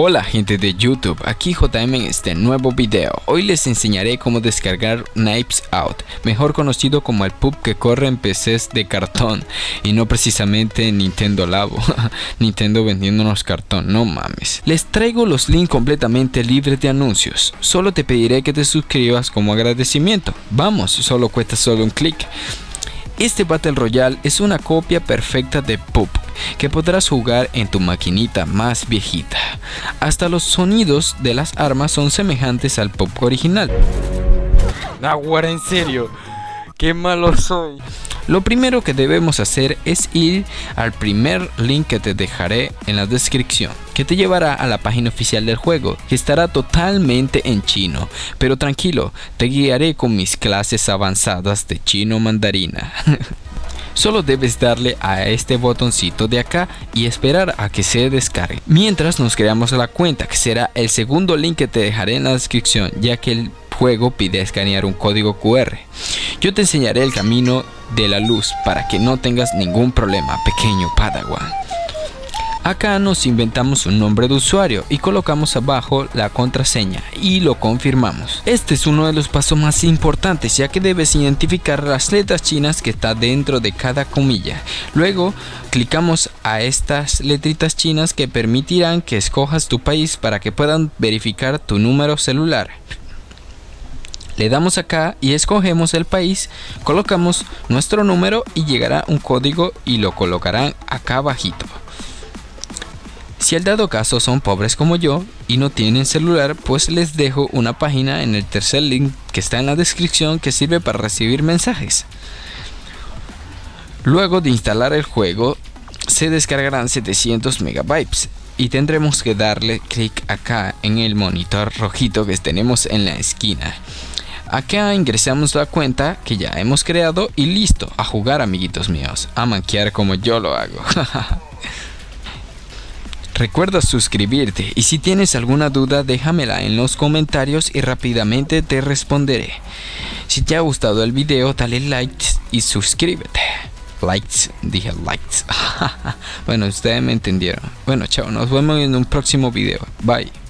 Hola gente de YouTube, aquí JM en este nuevo video. Hoy les enseñaré cómo descargar Knives Out, mejor conocido como el pub que corre en PCs de cartón y no precisamente Nintendo Labo. Nintendo vendiéndonos cartón, no mames. Les traigo los links completamente libres de anuncios. Solo te pediré que te suscribas como agradecimiento. Vamos, solo cuesta solo un clic. Este Battle Royale es una copia perfecta de PUB que podrás jugar en tu maquinita más viejita. Hasta los sonidos de las armas son semejantes al PUB original. Nahuara, en serio, qué malo soy. Lo primero que debemos hacer es ir al primer link que te dejaré en la descripción, que te llevará a la página oficial del juego, que estará totalmente en chino. Pero tranquilo, te guiaré con mis clases avanzadas de chino mandarina. Solo debes darle a este botoncito de acá y esperar a que se descargue. Mientras nos creamos la cuenta, que será el segundo link que te dejaré en la descripción, ya que el juego pide escanear un código QR. Yo te enseñaré el camino de la luz para que no tengas ningún problema, pequeño Padawan. Acá nos inventamos un nombre de usuario y colocamos abajo la contraseña y lo confirmamos. Este es uno de los pasos más importantes ya que debes identificar las letras chinas que está dentro de cada comilla. Luego clicamos a estas letritas chinas que permitirán que escojas tu país para que puedan verificar tu número celular. Le damos acá y escogemos el país, colocamos nuestro número y llegará un código y lo colocarán acá abajito. Si al dado caso son pobres como yo y no tienen celular, pues les dejo una página en el tercer link que está en la descripción que sirve para recibir mensajes. Luego de instalar el juego, se descargarán 700 megabytes y tendremos que darle clic acá en el monitor rojito que tenemos en la esquina. Acá ingresamos la cuenta que ya hemos creado y listo, a jugar amiguitos míos, a manquear como yo lo hago. Recuerda suscribirte y si tienes alguna duda déjamela en los comentarios y rápidamente te responderé. Si te ha gustado el video dale like y suscríbete. Likes, dije likes. bueno, ustedes me entendieron. Bueno, chao, nos vemos en un próximo video. Bye.